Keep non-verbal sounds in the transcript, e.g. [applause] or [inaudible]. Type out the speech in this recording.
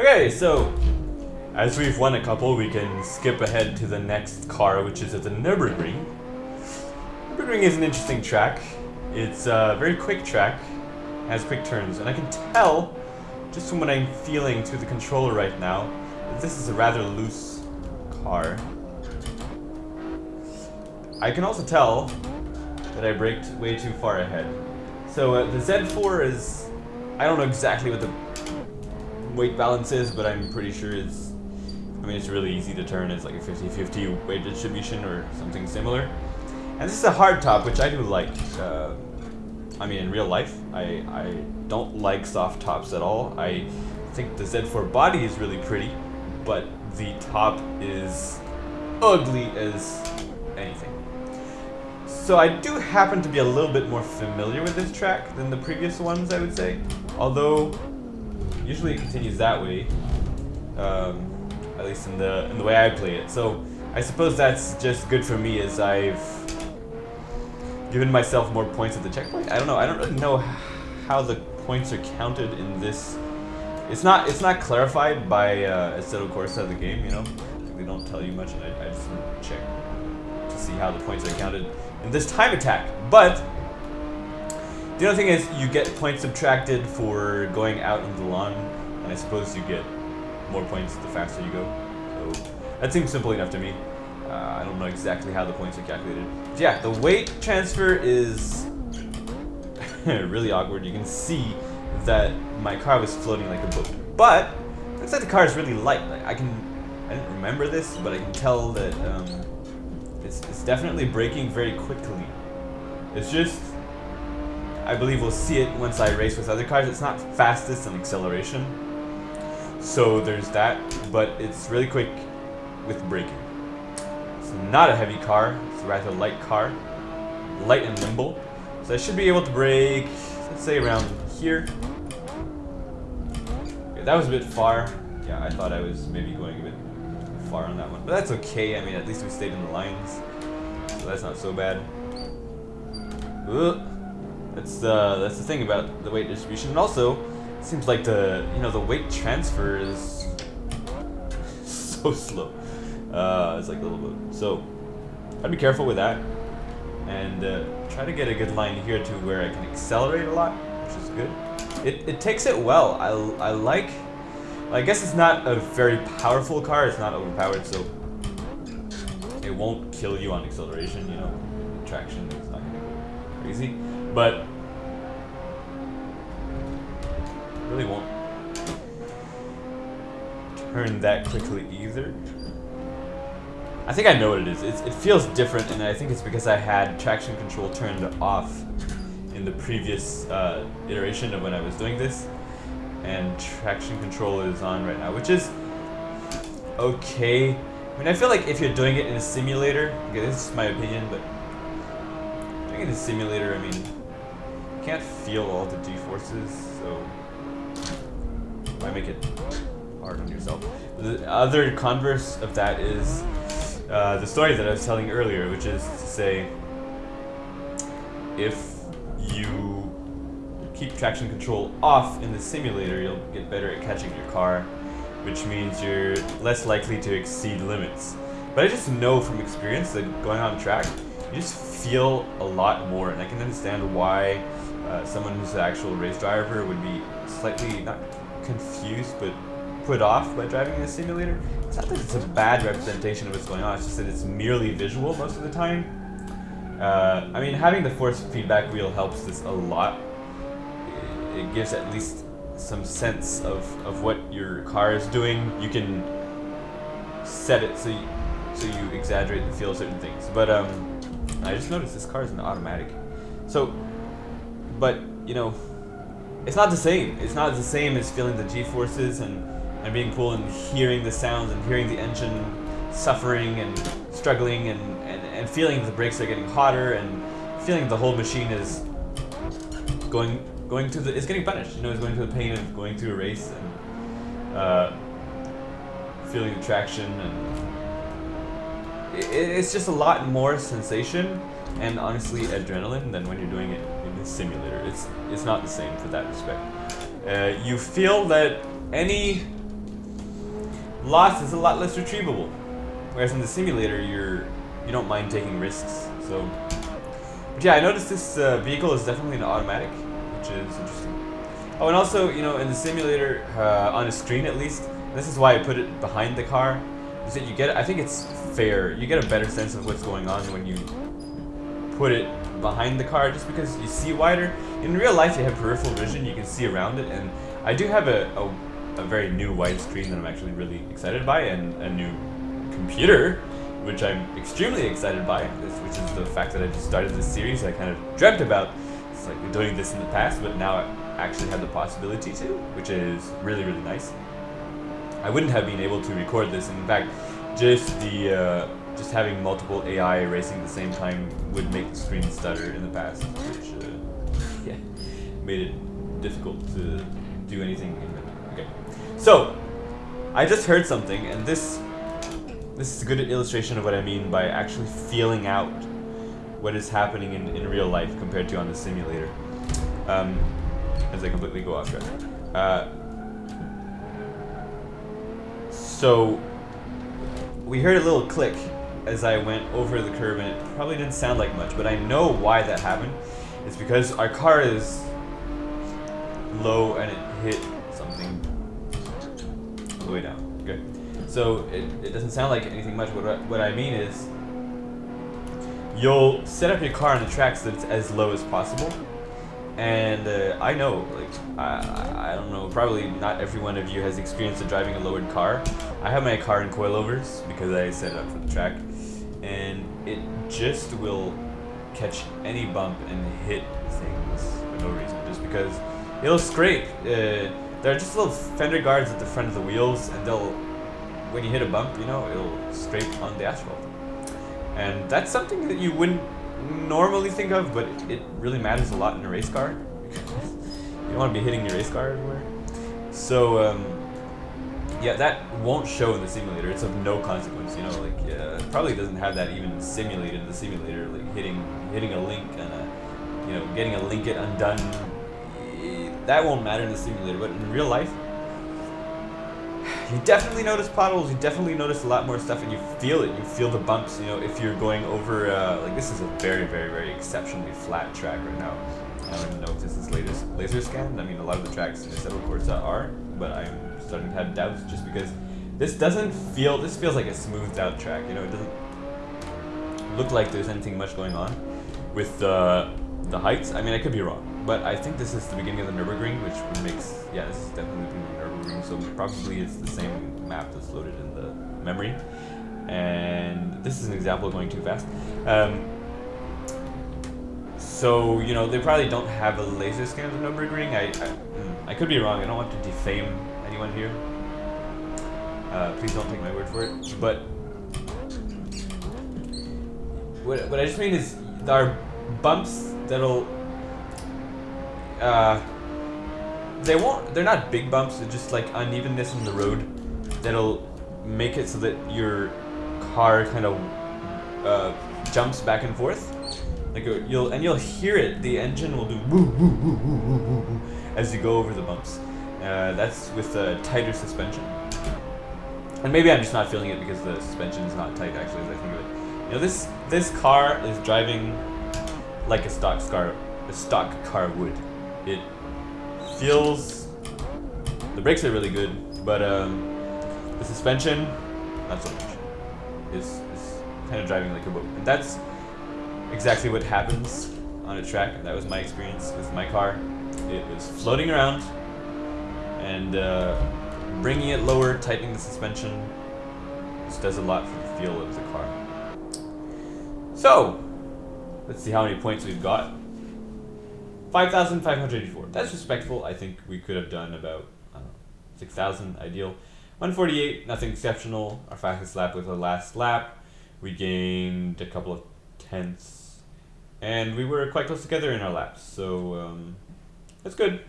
Okay, so as we've won a couple, we can skip ahead to the next car, which is at the Nürburgring. Nürburgring is an interesting track. It's a very quick track, has quick turns, and I can tell, just from what I'm feeling through the controller right now, that this is a rather loose car. I can also tell that I braked way too far ahead. So uh, the Z4 is, I don't know exactly what the weight balance is, but I'm pretty sure it's, I mean, it's really easy to turn. It's like a 50-50 weight distribution or something similar. And this is a hard top, which I do like. Uh, I mean, in real life, I, I don't like soft tops at all. I think the Z4 body is really pretty, but the top is ugly as anything. So I do happen to be a little bit more familiar with this track than the previous ones, I would say. Although, usually it continues that way, um, at least in the in the way I play it. So I suppose that's just good for me as I've given myself more points at the checkpoint. I don't know. I don't really know how the points are counted in this. It's not. It's not clarified by uh, Assetto Corsa of the game. You know, they don't tell you much, and I, I just check to see how the points are counted in this time attack. But the other thing is you get points subtracted for going out on the lawn, and I suppose you get more points the faster you go. So that seems simple enough to me. Uh, I don't know exactly how the points are calculated. But yeah, the weight transfer is [laughs] really awkward. You can see that my car was floating like a boat. But, looks like the car is really light. Like I can, I didn't remember this, but I can tell that um, it's, it's definitely braking very quickly. It's just, I believe we'll see it once I race with other cars. It's not fastest in acceleration. So there's that, but it's really quick with braking. It's not a heavy car, it's a rather light car. Light and nimble. So I should be able to brake, let's say around here. Okay, that was a bit far. Yeah, I thought I was maybe going a bit far on that one. But that's okay, I mean at least we stayed in the lines. So that's not so bad. That's uh, that's the thing about the weight distribution. And also, seems like the you know the weight transfer is [laughs] so slow. Uh, it's like a little bit. So I'd be careful with that, and uh, try to get a good line here to where I can accelerate a lot, which is good. It it takes it well. I I like. I guess it's not a very powerful car. It's not overpowered, so it won't kill you on acceleration. You know, traction is not gonna go crazy, but really won't turn that quickly either. I think I know what it is. It's, it feels different, and I think it's because I had traction control turned off in the previous uh, iteration of when I was doing this, and traction control is on right now, which is okay. I mean, I feel like if you're doing it in a simulator, okay, this is my opinion, but doing it in a simulator, I mean, can't feel all the G-forces, so why make it hard on yourself? The other converse of that is uh, the story that I was telling earlier, which is to say, if you keep traction control off in the simulator, you'll get better at catching your car, which means you're less likely to exceed limits. But I just know from experience that going on track, you just feel a lot more, and I can understand why uh, someone who's an actual race driver would be slightly, not confused, but put off by driving in a simulator. It's not that it's a bad representation of what's going on, it's just that it's merely visual most of the time. Uh, I mean, having the force feedback wheel helps this a lot. It, it gives at least some sense of, of what your car is doing. You can set it so you, so you exaggerate and feel of certain things. But um, I just noticed this car is an automatic. So, but, you know, it's not the same. It's not the same as feeling the G-forces and, and being cool and hearing the sounds and hearing the engine suffering and struggling and, and, and feeling the brakes are getting hotter and feeling the whole machine is going going to the it's getting punished. You know, it's going through the pain of going through a race and uh, feeling the traction and it, it's just a lot more sensation and honestly adrenaline than when you're doing it simulator. It's it's not the same for that respect. Uh, you feel that any loss is a lot less retrievable. Whereas in the simulator, you're you don't mind taking risks. So, but yeah, I noticed this uh, vehicle is definitely an automatic, which is interesting. Oh, and also, you know, in the simulator, uh, on a screen at least, this is why I put it behind the car, is that you get, I think it's fair, you get a better sense of what's going on when you put it behind the car, just because you see wider. In real life, you have peripheral vision, you can see around it, and I do have a, a, a very new wide screen that I'm actually really excited by, and a new computer which I'm extremely excited by, which is the fact that I just started this series I kind of dreamt about. It's like doing this in the past, but now I actually have the possibility to, which is really, really nice. I wouldn't have been able to record this. and In fact, just the uh, just having multiple AI racing at the same time would make the screen stutter in the past, which uh, [laughs] yeah, made it difficult to do anything. Okay, so I just heard something, and this this is a good illustration of what I mean by actually feeling out what is happening in, in real life compared to on the simulator. Um, as I completely go off track. Uh, so, we heard a little click as I went over the curb, and it probably didn't sound like much, but I know why that happened. It's because our car is low and it hit something all the way down. Good. So it, it doesn't sound like anything much. What, what I mean is, you'll set up your car on the tracks so that it's as low as possible. And uh, I know, like, I, I don't know, probably not every one of you has experience of driving a lowered car. I have my car in coilovers because I set it up for the track. And it just will catch any bump and hit things for no reason. Just because it'll scrape. Uh, there are just little fender guards at the front of the wheels and they'll when you hit a bump, you know, it'll scrape on the asphalt. And that's something that you wouldn't normally think of, but it really matters a lot in a race car. you don't want to be hitting your race car everywhere. So, um, yeah, that won't show in the simulator. It's of no consequence, you know, like, it probably doesn't have that even simulated in the simulator, like hitting hitting a link and a, you know, getting a link it undone. That won't matter in the simulator, but in real life, you definitely notice potholes. You definitely notice a lot more stuff, and you feel it. You feel the bumps. You know, if you're going over, uh, like this is a very, very, very exceptionally flat track right now. I don't even know if this is latest laser scanned. I mean, a lot of the tracks in the Assetto Corsa are, but I'm starting to have doubts just because this doesn't feel. This feels like a smoothed out track. You know, it doesn't look like there's anything much going on with the the heights. I mean, I could be wrong, but I think this is the beginning of the Nurburgring, which makes yeah, this is definitely the Nurburgring. So probably it's the same map that's loaded in the memory. And this is an example of going too fast. Um, so you know they probably don't have a laser scan of the Nurburgring. I, I, hmm, I could be wrong. I don't want to defame anyone here. Uh, please don't take my word for it. But what, what I just mean is are bumps that'll uh, they won't they're not big bumps they're just like unevenness in the road that'll make it so that your car kind of uh, jumps back and forth. Like you'll and you'll hear it. The engine will do woo, woo, woo, woo, woo, woo, as you go over the bumps. Uh, that's with a tighter suspension. And maybe I'm just not feeling it because the suspension is not tight actually as I think of it. You know this this car is driving like a stock car, a stock car would. It feels, the brakes are really good, but um, the suspension, not so much. Is is kind of driving like a boat, and that's exactly what happens on a track. And That was my experience with my car. It was floating around, and uh, bringing it lower, tightening the suspension, just does a lot for the feel of the car. So, Let's see how many points we've got. 5,584. That's respectful. I think we could have done about, 6,000 ideal. 148, nothing exceptional. Our fastest lap was the last lap. We gained a couple of tenths. And we were quite close together in our laps. So, um, that's good.